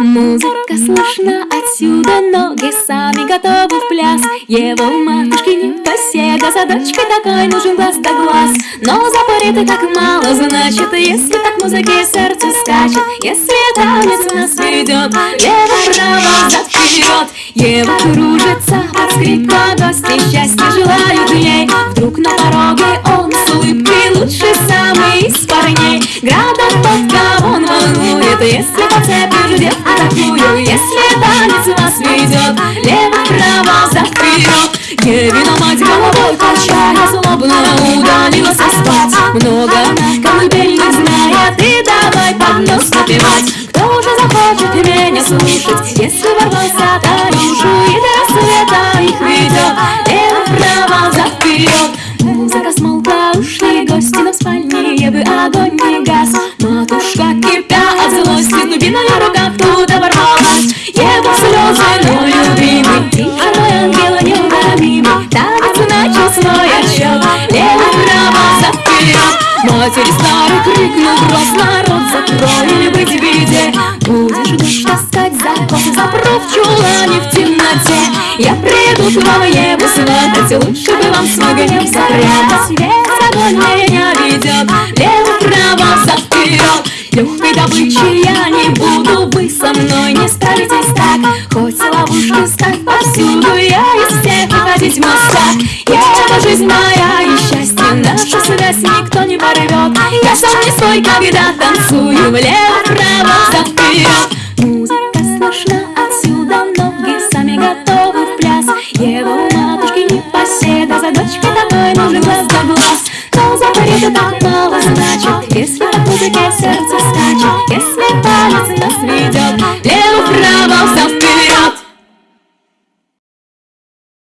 Музыка слышна отсюда, ноги сами готовы в пляс. Его матушки не поседа, за дочкой такой нужен глаз да глаз. Но запоры так мало, значит, если так музыке сердце скачет Если танец нас ведет, лево-право, зад-вперед Ева кружится под скрипка, гости счастья желают ей. Вдруг на пороге он если поцепишь девку такую Если танец вас ведет, лево-право, зад-вперед Евина мать головой качая, злобно удалилась спать Много колыбельных знает, и давай под нос напевать. Кто же захочет меня слушать, если ворвался ворвалась Ева слезы, но любимый, тихо, мой ангел неуловимый Танец начал свой отчет, лево-право, зад-вперед Матери старый крикнул грозно, рот закрой или быть в беде. Будешь дождь таскать за косы, запру в чулане в темноте. Я приду к вам Еву сватать, лучше бы вам свой гнев запрятать Весь огонь меня ведет, вы со мной не справитесь так. Хоть ловушки ставь повсюду, я из всех ходить мостак Ева, жизнь моя и счастье, наша связь никто не порвет Я сам не свой, когда танцую, влево-право, зад-вперед Музыка слышна отсюда, ноги сами готовы в пляс. Ева у матушки не поседа, за дочкой такой нужен глаз да глаз. Но за порядок так мало значит, если языке сердце скачет Если палец нас ведет. Лево-вправо, все вперед